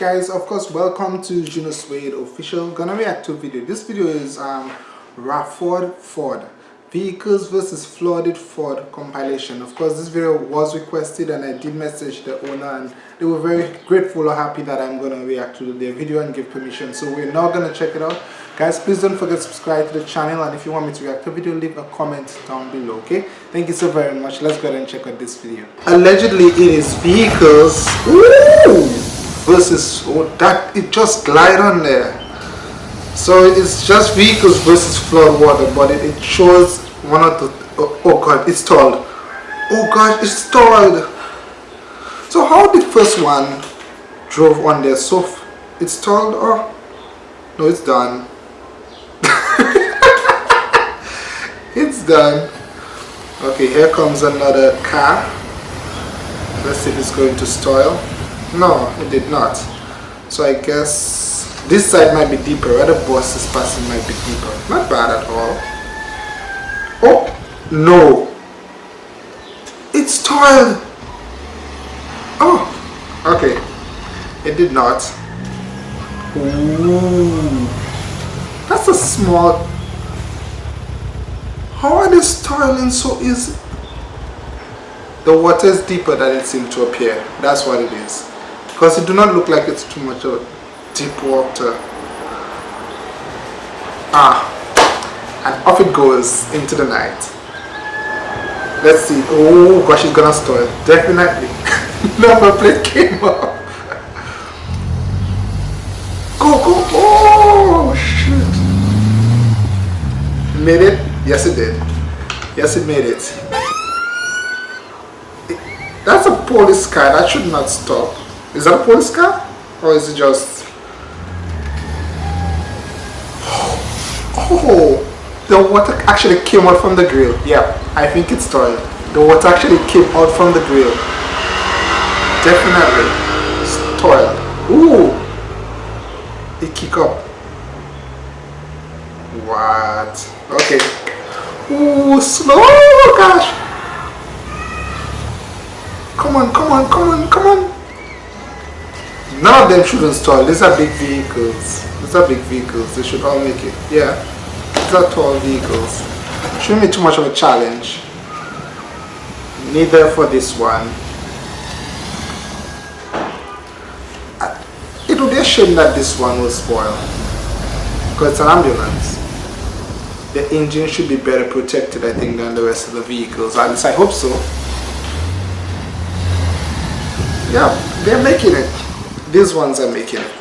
guys of course welcome to Juno Suede official. Gonna react to video. This video is um Rufford Ford. Vehicles versus flooded Ford compilation. Of course this video was requested and I did message the owner and they were very grateful or happy that I'm gonna react to their video and give permission. So we're now gonna check it out. Guys please don't forget to subscribe to the channel and if you want me to react to a video leave a comment down below okay? Thank you so very much. Let's go ahead and check out this video. Allegedly it is vehicles. Ooh! Versus oh, that it just glide on there. So it's just vehicles versus flood water but it, it shows one of the oh, oh god it's stalled oh god it's stalled so how the first one drove on there? So it's stalled oh no it's done. It's done. Okay here comes another car. Let's see if it's going to stall no, it did not. So I guess this side might be deeper. Where the bus is passing might be deeper. Not bad at all. Oh, no. It's toiled. Oh, okay. It did not. Ooh. That's a small... How are they toiling so easy? The water is deeper than it seemed to appear. That's what it is because it do not look like it's too much of deep water. Ah and off it goes into the night. Let's see. Oh gosh it's gonna stall definitely. Number plate came up. Go go oh shit. Made it? Yes it did. Yes it made it. That's a police car. That should not stop is that a police car? Or is it just... Oh, oh! The water actually came out from the grill. Yeah, I think it's toiled. The water actually came out from the grill. Definitely. It's. Ooh! It kick up. What? Okay. Ooh, slow! Gosh! Come on, come on, come on, come on! None of them should install. These are big vehicles. These are big vehicles. They should all make it. Yeah. These are tall vehicles. Shouldn't be too much of a challenge. Neither for this one. Uh, it would be a shame that this one will spoil. Because it's an ambulance. The engine should be better protected, I think, than the rest of the vehicles. At least I hope so. Yeah, they're making it. These ones are making it.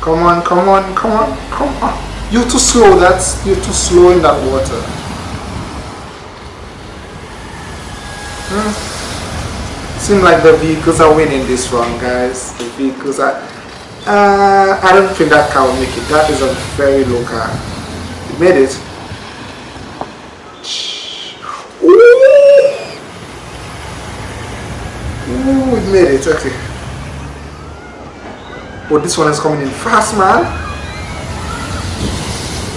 Come on, come on, come on, come on. You're too slow, that's, you're too slow in that water. Hmm. Seems like the vehicles are winning this one, guys. The vehicles are... Uh, I don't think that car will make it. That is a very low car. It made it. Ooh! It made it. Okay. Oh, this one is coming in fast, man.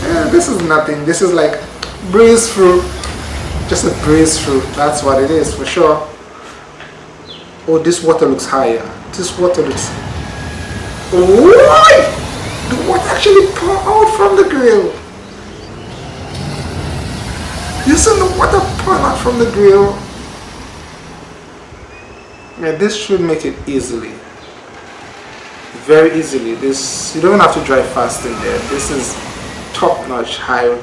Yeah, this is nothing. This is like breeze through. Just a breeze through. That's what it is for sure. Oh, this water looks higher. This water looks... Oh, the water actually pour out from the grill. You see the water pour out from the grill? Yeah, this should make it easily very easily. This you don't have to drive fast in there. This is top-notch high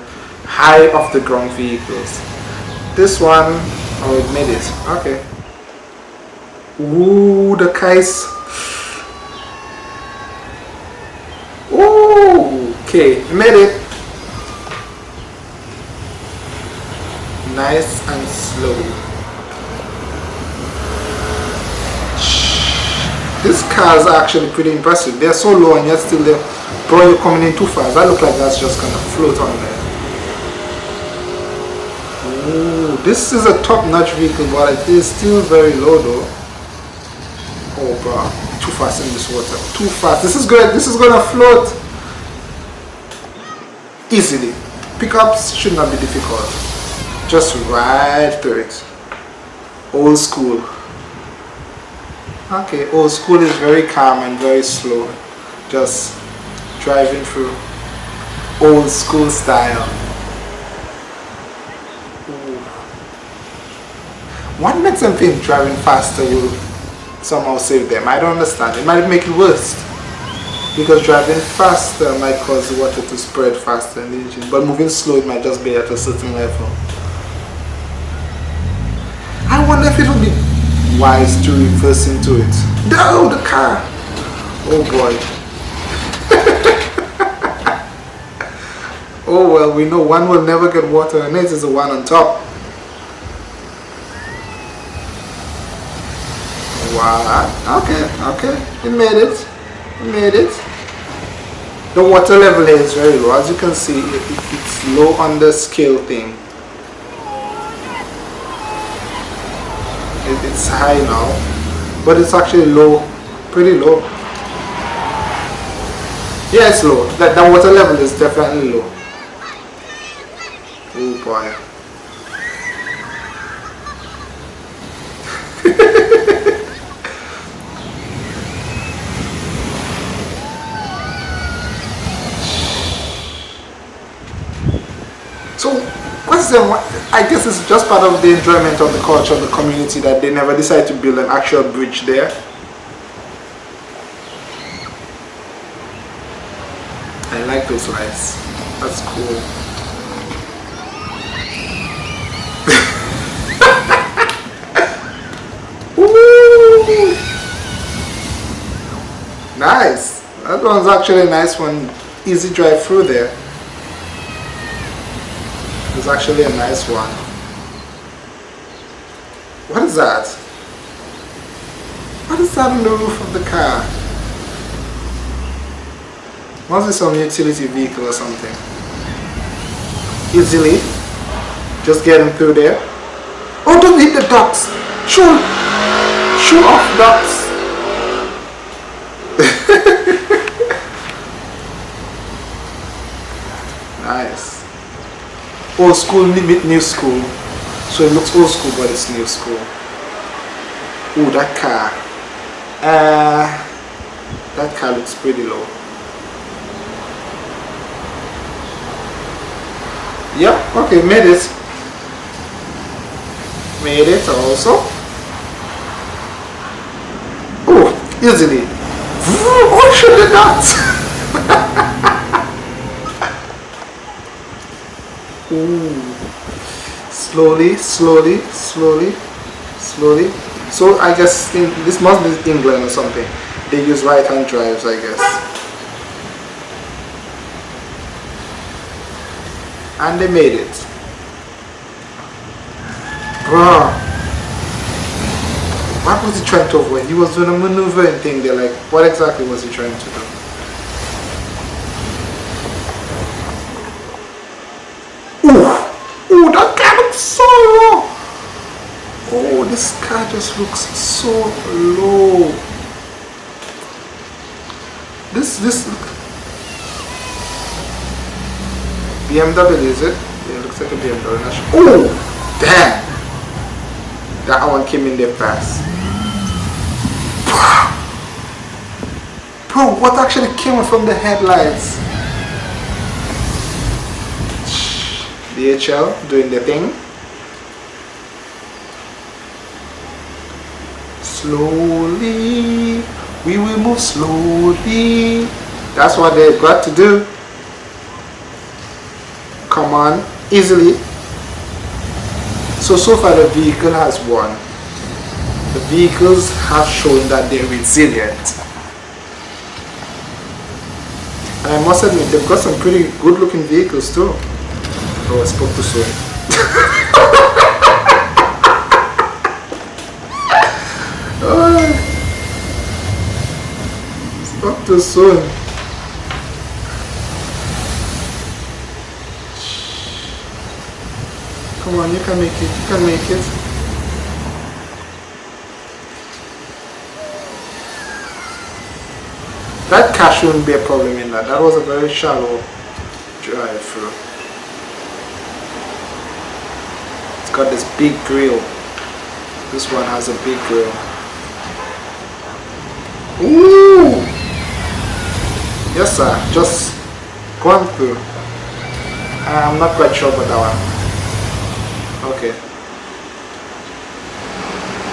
high off the ground vehicles. This one oh it made it. Okay. Ooh, the case Ooh, okay made it. Nice and slow These cars are actually pretty impressive. They're so low and yet still they're probably coming in too fast. That looks like that's just gonna float on there. Ooh, this is a top-notch vehicle, but it is still very low though. Oh bro, too fast in this water. Too fast. This is good. This is gonna float easily. Pickups should not be difficult. Just ride through it. Old school. Okay, old school is very calm and very slow. Just driving through old school style. Ooh. What makes them think driving faster will somehow save them? I don't understand. It might make it worse. Because driving faster might cause the water to spread faster in the engine. But moving slow, it might just be at a certain level. I wonder if it would be wise to reverse into it. No, the car! Oh boy. Oh well, we know one will never get water and this is the one on top. Wow, okay, okay, it made it, it made it. The water level is very low, as you can see, it, it, it's low on the scale thing. It's high now, but it's actually low, pretty low. Yeah, it's low, that, that water level is definitely low. Oh boy. so what's the I guess it's just part of the enjoyment of the culture of the community that they never decide to build an actual bridge there. I like those lights. That's cool. Nice. That one's actually a nice one. Easy drive through there. Actually a nice one. What is that? What is that on the roof of the car? Must be some utility vehicle or something. Easily. Just getting through there. Oh, don't hit the ducks. Show, show off ducks. nice. Old school, meet new school. So it looks old school, but it's new school. Oh, that car. Uh, that car looks pretty low. Yep, okay, made it. Made it also. Oh, easily. What should have not? Slowly, slowly, slowly, slowly. So I guess in, this must be England or something. They use right-hand drives, I guess. And they made it. Bruh. What was he trying to avoid? He was doing a maneuvering thing They're like, what exactly was he trying to do? Ooh! Ooh, that car looks so low! Oh, this car just looks so low. This, this... BMW, is it? Yeah, it looks like a BMW. Oh! Damn! That one came in there fast. Bro, what actually came from the headlights? DHL doing the thing. Slowly, we will move slowly. That's what they've got to do. Come on, easily. So, so far the vehicle has won. The vehicles have shown that they're resilient. And I must admit, they've got some pretty good looking vehicles too. Oh, I spoke too soon. spoke too soon. Come on, you can make it, you can make it. That cash shouldn't be a problem in that. That was a very shallow drive through. It's got this big grill. This one has a big grill. Ooh! Yes, sir. Just going through. I'm not quite sure about that one. Okay.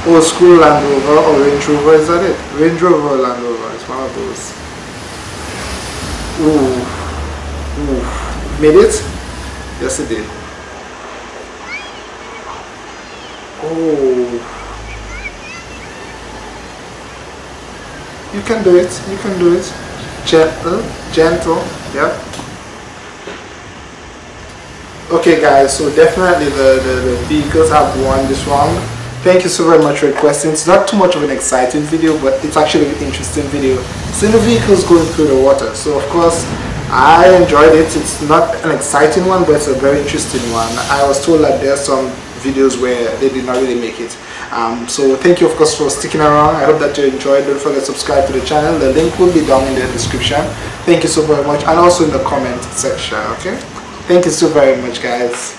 Oh, school Land Rover or Range Rover, is that it? Range Rover or Land Rover, it's one of those. Ooh. Ooh. Made it? Yes, it did. Oh. You can do it, you can do it. Gentle, gentle, yeah. Okay guys, so definitely the, the, the vehicles have won this round. Thank you so very much for requesting. It's not too much of an exciting video, but it's actually an interesting video. Seeing the vehicles going through the water. So of course, I enjoyed it. It's not an exciting one, but it's a very interesting one. I was told that there's some videos where they did not really make it. Um, so thank you of course for sticking around. I hope that you enjoyed. Don't forget to subscribe to the channel. The link will be down in the description. Thank you so very much and also in the comment section. Okay. Thank you so very much guys.